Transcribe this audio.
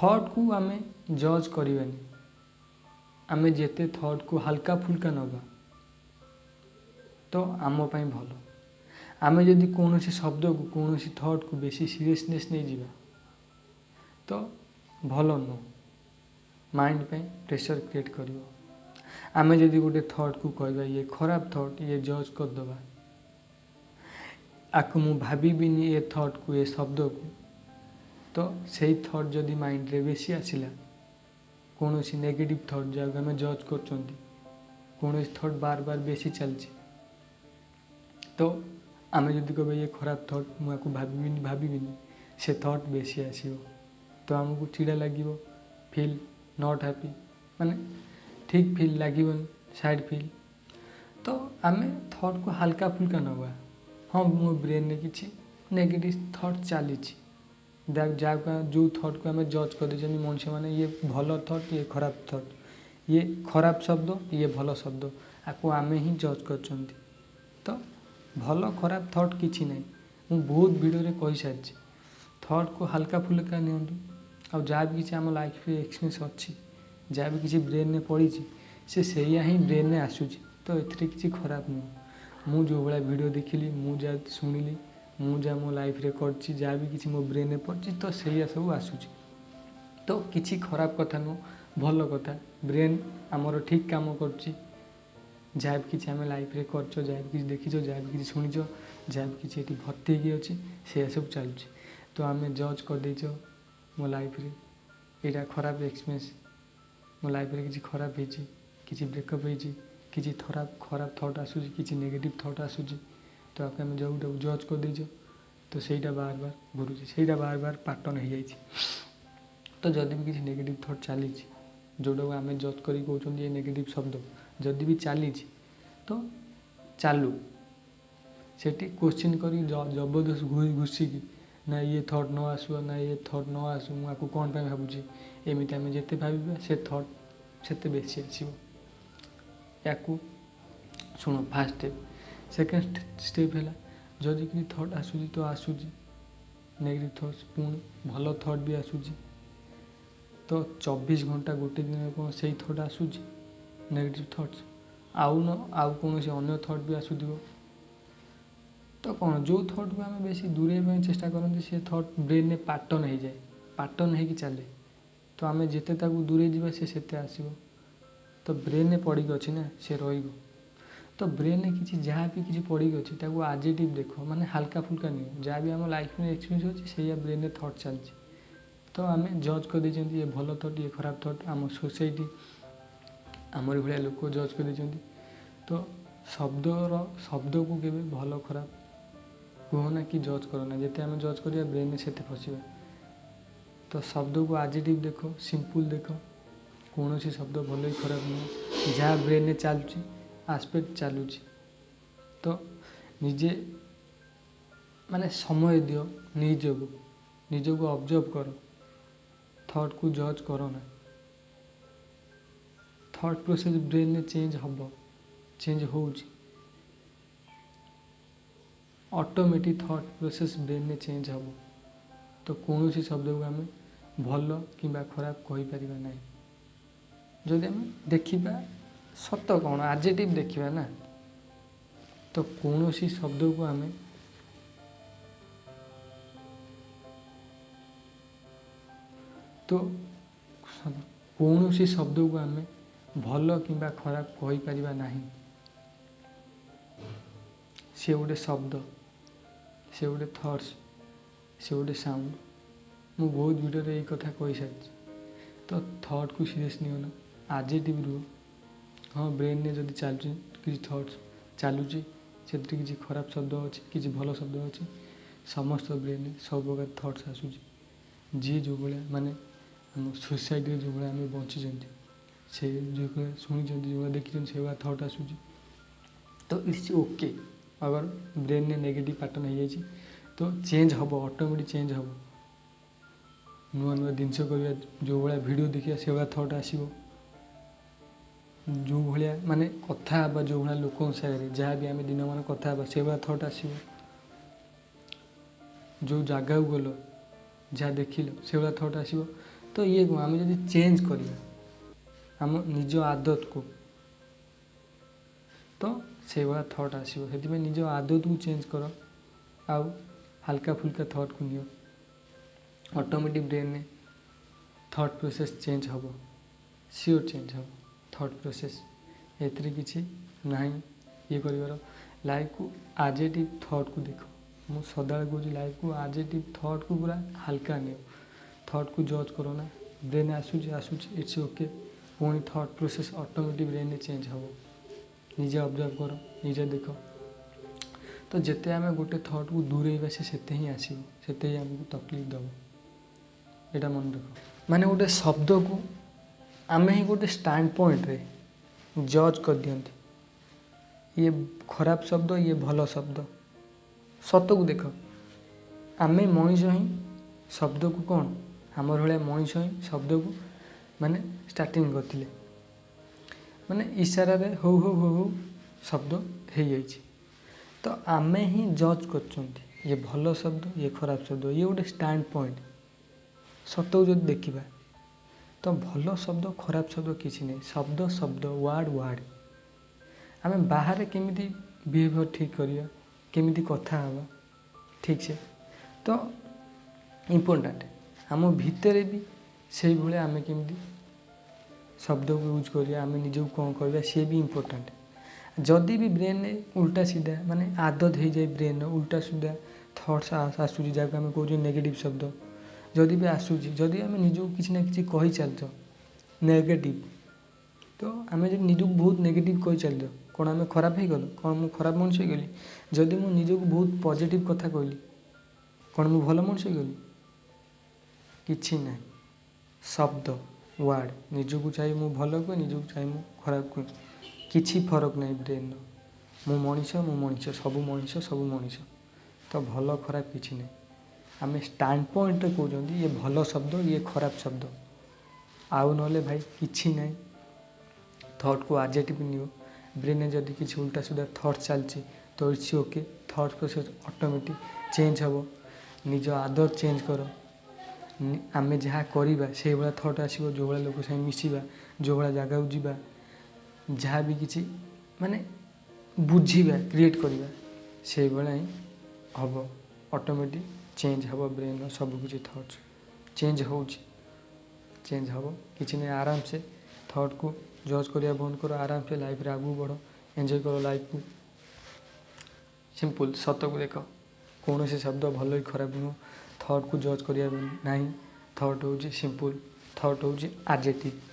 ଥଟ୍କୁ ଆମେ ଜଜ୍ କରିବାନି ଆମେ ଯେତେ ଥଟ୍କୁ ହାଲକା ଫୁଲକା ନେବା ତ ଆମ ପାଇଁ ଭଲ ଆମେ ଯଦି କୌଣସି ଶବ୍ଦକୁ କୌଣସି ଥଟ୍କୁ ବେଶୀ ସିରିୟସନେସ୍ ନେଇଯିବା ତ ଭଲ ନୁହଁ ମାଇଣ୍ଡ ପାଇଁ ପ୍ରେସର୍ କ୍ରିଏଟ୍ କରିବ ଆମେ ଯଦି ଗୋଟେ ଥଟ୍କୁ କହିବା ଇଏ ଖରାପ ଥଟ୍ ଇଏ ଜଜ୍ କରିଦେବା ଆକୁ ମୁଁ ଭାବିବିନି ଏ ଥଟ୍କୁ ଏ ଶବ୍ଦକୁ ତ ସେଇ ଥଟ୍ ଯଦି ମାଇଣ୍ଡରେ ବେଶୀ ଆସିଲା କୌଣସି ନେଗେଟିଭ୍ ଥଟ୍ ଯାହାକୁ ଆମେ ଜଜ୍ କରୁଛନ୍ତି କୌଣସି ଥଟ୍ ବାର ବାର ବେଶୀ ଚାଲିଛି ତ ଆମେ ଯଦି କହିବା ଇଏ ଖରାପ ଥଟ୍ ମୁଁ ଆକୁ ଭାବିବିନି ଭାବିବିନି ସେ ଥଟ୍ ବେଶୀ ଆସିବ ତ ଆମକୁ ଚିଡ଼ା ଲାଗିବ ଫିଲ୍ ନଟ୍ ହ୍ୟାପି ମାନେ ଠିକ୍ ଫିଲ୍ ଲାଗିବନି ସ୍ୟାଡ଼୍ ଫିଲ୍ ତ ଆମେ ଥଟ୍କୁ ହାଲକା ଫୁଲକା ନେବା ହଁ ମୋ ବ୍ରେନ୍ରେ କିଛି ନେଗେଟିଭ୍ ଥଟ୍ ଚାଲିଛି ଯାହାକୁ ଯେଉଁ ଥଟ୍କୁ ଆମେ ଜଜ୍ କରିଦେଉଛେ ଯେମିତି ମଣିଷମାନେ ଇଏ ଭଲ ଥଟ୍ ଇଏ ଖରାପ ଥଟ୍ ଇଏ ଖରାପ ଶବ୍ଦ ଇଏ ଭଲ ଶବ୍ଦ ଆକୁ ଆମେ ହିଁ ଜଜ୍ କରୁଛନ୍ତି ତ ଭଲ ଖରାପ ଥଟ୍ କିଛି ନାହିଁ ମୁଁ ବହୁତ ଭିଡ଼ିଓରେ କହିସାରିଛି ଥଟ୍କୁ ହାଲକା ଫୁଲକା ନିଅନ୍ତୁ ଆଉ ଯାହା ବି କିଛି ଆମ ଲାଇଫ୍ରେ ଏକ୍ସପିରିଏନ୍ସ ଅଛି ଯାହା ବି କିଛି ବ୍ରେନ୍ରେ ପଡ଼ିଛି ସେ ସେଇଆ ହିଁ ବ୍ରେନ୍ରେ ଆସୁଛି ତ ଏଥିରେ କିଛି ଖରାପ ନୁହଁ ମୁଁ ଯେଉଁ ଭଳିଆ ଭିଡ଼ିଓ ଦେଖିଲି ମୁଁ ଯାହା ଶୁଣିଲି ମୁଁ ଯାହା ମୋ ଲାଇଫ୍ରେ କରିଛି ଯାହା ବି କିଛି ମୋ ବ୍ରେନ୍ରେ ପଡ଼ିଛି ତ ସେଇଆ ସବୁ ଆସୁଛି ତ କିଛି ଖରାପ କଥା ନୁହଁ ଭଲ କଥା ବ୍ରେନ୍ ଆମର ଠିକ୍ କାମ କରୁଛି ଯାହା ବି କିଛି ଆମେ ଲାଇଫ୍ରେ କରିଛ ଯାହା ବି କିଛି ଦେଖିଛ ଯାହା ବି କିଛି ଶୁଣିଛ ଯାହା ବି କିଛି ଏଠି ଭର୍ତ୍ତି ହେଇକି ଅଛି ସେଇଆ ସବୁ ଚାଲୁଛି ତ ଆମେ ଜଜ୍ କରିଦେଇଛ ମୋ ଲାଇଫ୍ରେ ଏଇଟା ଖରାପ ଏକ୍ସପିରିଏନ୍ସ ମୋ ଲାଇଫ୍ରେ କିଛି ଖରାପ ହେଇଛି କିଛି ବ୍ରେକଅପ୍ ହେଇଛି କିଛି ଖରାପ ଖରାପ ଥଟ୍ ଆସୁଛି କିଛି ନେଗେଟିଭ୍ ଥଟ୍ ଆସୁଛି তো ଆଗେ ଆମେ ଯେଉଁଟାକୁ ଜଜ୍ କରିଦେଇଛୁ ତ ସେଇଟା ବାର ବାର ଘୁରୁଛି ସେଇଟା ବାର ବାର ପାଟର୍ନ ହେଇଯାଇଛି ତ ଯଦି ବି କିଛି ନେଗେଟିଭ୍ ଥଟ୍ ଚାଲିଛି ଯେଉଁଟାକୁ ଆମେ ଜଜ୍ କରିକି କହୁଛନ୍ତି ଏ ନେଗେଟିଭ୍ ଶବ୍ଦ ଯଦି ବି ଚାଲିଛି ତ ଚାଲୁ ସେଠି କୋଶ୍ଚିନ୍ କରିକି ଜବରଦସ୍ତ ଘୁଷିକି ନା ଇଏ ଥଟ୍ ନ ଆସୁ ନା ଇଏ ଥଟ୍ ନ ଆସୁ ମୁଁ ଆକୁ କ'ଣ ପାଇଁ ଭାବୁଛି ଏମିତି ଆମେ ଯେତେ ଭାବିବା ସେ ଥଟ୍ ସେତେ ବେଶୀ ଆସିବ ୟାକୁ ଶୁଣ ଫାର୍ଷ୍ଟ ଷ୍ଟେପ୍ ସେକେଣ୍ଡ ଷ୍ଟେପ୍ ହେଲା ଯଦି କିି ଥଟ୍ ଆସୁଛି ତ ଆସୁଛି ନେଗେଟିଭ୍ ଥଟ୍ସ ପୁଣି ଭଲ ଥଟ୍ ବି ଆସୁଛି ତ ଚବିଶ ଘଣ୍ଟା ଗୋଟେ ଦିନରେ କ'ଣ ସେଇ ଥଟ୍ ଆସୁଛି ନେଗେଟିଭ୍ ଥଟ୍ସ ଆଉ ନ ଆଉ କୌଣସି ଅନ୍ୟ ଥଟ୍ ବି ଆସୁଥିବ ତ କ'ଣ ଯେଉଁ ଥଟ୍କୁ ଆମେ ବେଶୀ ଦୂରେଇବା ପାଇଁ ଚେଷ୍ଟା କରନ୍ତି ସେ ଥଟ୍ ବ୍ରେନ୍ରେ ପାଟର୍ନ ହେଇଯାଏ ପାଟର୍ନ ହେଇକି ଚାଲେ ତ ଆମେ ଯେତେ ତାକୁ ଦୂରେଇ ଯିବା ସେ ସେତେ ଆସିବ ତ ବ୍ରେନ୍ରେ ପଡ଼ିକି ଅଛି ନା ସେ ରହିବ ତ ବ୍ରେନ୍ରେ କିଛି ଯାହା ବି କିଛି ପଡ଼ିକି ଅଛି ତାକୁ ଆଜିଟିଭ୍ ଦେଖ ମାନେ ହାଲକା ଫୁଲକା ନିଅ ଯାହା ବି ଆମ ଲାଇଫ୍ରେ ଏକ୍ସପିରିଏନ୍ସ ଅଛି ସେଇଆ ବ୍ରେନ୍ରେ ଥଟ୍ ଚାଲିଛି ତ ଆମେ ଜଜ୍ କରିଦେଇଛନ୍ତି ଇଏ ଭଲ ଥଟ୍ ଇଏ ଖରାପ ଥଟ୍ ଆମ ସୋସାଇଟି ଆମରି ଭଳିଆ ଲୋକ ଜଜ୍ କରିଦେଇଛନ୍ତି ତ ଶବ୍ଦର ଶବ୍ଦକୁ କେବେ ଭଲ ଖରାପ କୁହନା କି ଜଜ୍ କରନା ଯେତେ ଆମେ ଜଜ୍ କରିବା ବ୍ରେନ୍ରେ ସେତେ ଫସିବା ତ ଶବ୍ଦକୁ ଆଜିଟିଭ୍ ଦେଖ ସିମ୍ପୁଲ୍ ଦେଖ କୌଣସି ଶବ୍ଦ ଭଲ କି ଖରାପ ନୁହେଁ ଯାହା ବ୍ରେନ୍ରେ ଚାଲୁଛି આસ્પેક્ટ ચાલુ છે તો ନିଜେ ମାନେ ସମୟ ଦିଅ ନିଜକୁ ନିଜକୁ ଅବଜର୍ଭ କର ଥଟ୍କୁ ଜଜ୍ କର ନା ଥଟ୍ ପ୍ରୋସେସ୍ ବ୍ରେନ୍ରେ ଚେଞ୍ଜ ହେବ ଚେଞ୍ଜ ହେଉଛି ଅଟୋମେଟିକ୍ ଥଟ୍ ପ୍ରୋସେସ୍ ବ୍ରେନ୍ରେ ଚେଞ୍ଜ ହେବ ତ କୌଣସି ଶବ୍ଦକୁ ଆମେ ଭଲ କିମ୍ବା ଖରାପ କହିପାରିବା ନାହିଁ ଯଦି ଆମେ ଦେଖିବା ସତ କ'ଣ ଆଜେଟିଭ୍ ଦେଖିବା ନା ତ କୌଣସି ଶବ୍ଦକୁ ଆମେ ତ କୌଣସି ଶବ୍ଦକୁ ଆମେ ଭଲ କିମ୍ବା ଖରାପ କହିପାରିବା ନାହିଁ ସେ ଗୋଟେ ଶବ୍ଦ ସେ ଗୋଟେ ଥଟ୍ସ ସେ ଗୋଟେ ସାଉଣ୍ଡ ମୁଁ ବହୁତ ଭିଡ଼ିଓରେ ଏଇ କଥା କହିସାରିଛି ତ ଥଟ୍କୁ ସିରିୟସ୍ ନିଅ ନା ଆଜିଟିଭ୍ ରୁହ ହଁ ବ୍ରେନ୍ରେ ଯଦି ଚାଲୁଛି କିଛି ଥଟ୍ସ ଚାଲୁଛି ସେଥିରେ କିଛି ଖରାପ ଶବ୍ଦ ଅଛି କିଛି ଭଲ ଶବ୍ଦ ଅଛି ସମସ୍ତ ବ୍ରେନ୍ରେ ସବୁ ପ୍ରକାର ଥଟ୍ସ ଆସୁଛି ଯିଏ ଯେଉଁ ଭଳିଆ ମାନେ ଆମ ସୋସାଇଟିରେ ଯେଉଁ ଭଳିଆ ଆମେ ବଞ୍ଚିଛନ୍ତି ସେ ଯେଉଁ ଭଳିଆ ଶୁଣିଛନ୍ତି ଯେଉଁ ଭଳିଆ ଦେଖିଛନ୍ତି ସେଇଭଳିଆ ଥଟ୍ ଆସୁଛି ତ ଇଟ୍ସ ଓକେ ଅଗର ବ୍ରେନ୍ରେ ନେଗେଟିଭ୍ ପାଟର୍ନ ହେଇଯାଇଛି ତ ଚେଞ୍ଜ ହେବ ଅଟୋମେଟିକ୍ ଚେଞ୍ଜ ହେବ ନୂଆ ନୂଆ ଜିନିଷ କରିବା ଯେଉଁ ଭଳିଆ ଭିଡ଼ିଓ ଦେଖିବା ସେଭଳିଆ ଥଟ୍ ଆସିବ ଯେଉଁ ଭଳିଆ ମାନେ କଥା ହେବା ଯେଉଁ ଭଳିଆ ଲୋକଙ୍କ ସାଙ୍ଗରେ ଯାହା ବି ଆମେ ଦିନମାନ କଥା ହେବା ସେଇଭଳିଆ ଥଟ୍ ଆସିବ ଯେଉଁ ଜାଗାକୁ ଗଲ ଯାହା ଦେଖିଲ ସେଇଭଳିଆ ଥଟ୍ ଆସିବ ତ ଇଏ କ'ଣ ଆମେ ଯଦି ଚେଞ୍ଜ କରିବା ଆମ ନିଜ ଆଦତକୁ ତ ସେଇଭଳିଆ ଥଟ୍ ଆସିବ ସେଥିପାଇଁ ନିଜ ଆଦତକୁ ଚେଞ୍ଜ କର ଆଉ ହାଲକା ଫୁଲକା ଥଟ୍କୁ ନିଅ ଅଟୋମେଟିକ୍ ବ୍ରେନ୍ରେ ଥଟ୍ ପ୍ରୋସେସ୍ ଚେଞ୍ଜ ହେବ ସିଓର୍ ଚେଞ୍ଜ ହେବ ଥଟ୍ ପ୍ରୋସେସ୍ ଏଥିରେ କିଛି ନାହିଁ ଇଏ କରିବାର ଲାଇଫ୍କୁ ଆଜିଟିଭ୍ ଥଟ୍କୁ ଦେଖ ମୁଁ ସଦାବେଳେ କହୁଛି ଲାଇଫ୍କୁ ଆଜିଟିଭ୍ ଥଟ୍କୁ ପୁରା ହାଲକା ନିଅ ଥଟ୍କୁ ଜଜ୍ କର ନା ବ୍ରେନ୍ ଆସୁଛି ଆସୁଛି ଇଟ୍ସ ଓକେ ପୁଣି ଥଟ୍ ପ୍ରୋସେସ୍ ଅଟୋମେଟିକ୍ ବ୍ରେନ୍ରେ ଚେଞ୍ଜ ହେବ ନିଜେ ଅବଜର୍ଭ କର ନିଜେ ଦେଖ ତ ଯେତେ ଆମେ ଗୋଟେ ଥଟ୍କୁ ଦୂରେଇବା ସେ ସେତେ ହିଁ ଆସିବ ସେତେ ହିଁ ଆମକୁ ତକଲିଫ ଦେବ ଏଇଟା ମନେ ରଖ ମାନେ ଗୋଟେ ଶବ୍ଦକୁ आम ही गोटे स्टाण्ड पॉइंट रे जज कर दिखते ये खराब शब्द ये भल शब्द सत को देख आम मनीष ही शब्द को कौन आम भाया मनीष ही शब्द को मान स्टार्ट कर मैंने इशारे हो हो हो हो शब्द हो तो आम ही जज कर ये भल शब्द ये खराब शब्द ये गोटे स्टाण्ड पॉइंट सतक जो देखा ତ ଭଲ ଶବ୍ଦ ଖରାପ ଶବ୍ଦ କିଛି ନାହିଁ ଶବ୍ଦ ଶବ୍ଦ ୱାର୍ଡ଼ ୱାର୍ଡ଼ ଆମେ ବାହାରେ କେମିତି ବିହେଭିଅର୍ ଠିକ୍ କରିବା କେମିତି କଥା ହେବା ଠିକ୍ ସେ ତ ଇମ୍ପୋର୍ଟାଣ୍ଟ ଆମ ଭିତରେ ବି ସେଇଭଳିଆ ଆମେ କେମିତି ଶବ୍ଦକୁ ୟୁଜ୍ କରିବା ଆମେ ନିଜକୁ କ'ଣ କରିବା ସିଏ ବି ଇମ୍ପୋର୍ଟାଣ୍ଟ ଯଦି ବି ବ୍ରେନ୍ରେ ଉଲ୍ଟା ସିଧା ମାନେ ଆଦତ ହେଇଯାଏ ବ୍ରେନ୍ର ଉଲ୍ଟା ସିଧା ଥଟ୍ସ ଆସୁଛି ଯାହାକୁ ଆମେ କହୁଛୁ ନେଗେଟିଭ୍ ଶବ୍ଦ ଯଦି ବି ଆସୁଛି ଯଦି ଆମେ ନିଜକୁ କିଛି ନା କିଛି କହିଚାଲିଥିବା ନେଗେଟିଭ୍ ତ ଆମେ ଯଦି ନିଜକୁ ବହୁତ ନେଗେଟିଭ୍ କହିଚାଲିଥିବା କ'ଣ ଆମେ ଖରାପ ହେଇଗଲୁ କ'ଣ ମୁଁ ଖରାପ ମଣିଷ ହେଇଗଲି ଯଦି ମୁଁ ନିଜକୁ ବହୁତ ପଜିଟିଭ୍ କଥା କହିଲି କ'ଣ ମୁଁ ଭଲ ମଣିଷ ହେଇଗଲି କିଛି ନାହିଁ ଶବ୍ଦ ୱାର୍ଡ଼ ନିଜକୁ ଚାହିଁ ମୁଁ ଭଲ କୁହେ ନିଜକୁ ଚାହିଁ ମୁଁ ଖରାପ କୁହେ କିଛି ଫରକ ନାହିଁ ବ୍ରେନ୍ର ମୁଁ ମଣିଷ ମୁଁ ମଣିଷ ସବୁ ମଣିଷ ସବୁ ମଣିଷ ତ ଭଲ ଖରାପ କିଛି ନାହିଁ ଆମେ ଷ୍ଟାଣ୍ଡ ପଏଣ୍ଟରେ କହୁଛନ୍ତି ଇଏ ଭଲ ଶବ୍ଦ ଇଏ ଖରାପ ଶବ୍ଦ ଆଉ ନହେଲେ ଭାଇ କିଛି ନାହିଁ ଥଟ୍କୁ ଆଜେଟିଭ୍ ନିଅ ବ୍ରେନ୍ରେ ଯଦି କିଛି ଉଲ୍ଟା ସୁଧା ଥଟ୍ ଚାଲିଛି ତ it's okay thought process automatic change ହେବ ନିଜ ଆଦର ଚେଞ୍ଜ କର ଆମେ ଯାହା କରିବା ସେଇଭଳିଆ ଥଟ୍ ଆସିବ ଯେଉଁଭଳିଆ ଲୋକ ସାଙ୍ଗେ ମିଶିବା ଯେଉଁଭଳିଆ ଜାଗାକୁ ଯିବା ଯାହା ବି କିଛି ମାନେ ବୁଝିବା କ୍ରିଏଟ୍ କରିବା ସେଇଭଳିଆ ହିଁ ହେବ ଅଟୋମେଟିକ୍ ଚେଞ୍ଜ ହେବ ବ୍ରେନ୍ର ସବୁକିଛି ଥଟ୍ସ ଚେଞ୍ଜ ହେଉଛି ଚେଞ୍ଜ ହେବ କିଛି ନାହିଁ ଆରାମସେ ଥଟ୍କୁ ଜଜ୍ କରିବା ବନ୍ଦ କର ଆରାମସେ ଲାଇଫ୍ରେ ଆଗକୁ ବଢ଼ ଏନ୍ଜୟ କର ଲାଇଫ୍କୁ ସିମ୍ପୁଲ୍ ସତକୁ ଦେଖ କୌଣସି ଶବ୍ଦ ଭଲ କି ଖରାପ ନୁହଁ ଥଟ୍କୁ ଜଜ୍ କରିବା ନାହିଁ ଥଟ୍ ହେଉଛି ସିମ୍ପୁଲ୍ ଥଟ୍ ହେଉଛି ଆର୍ଜେଟିଭ୍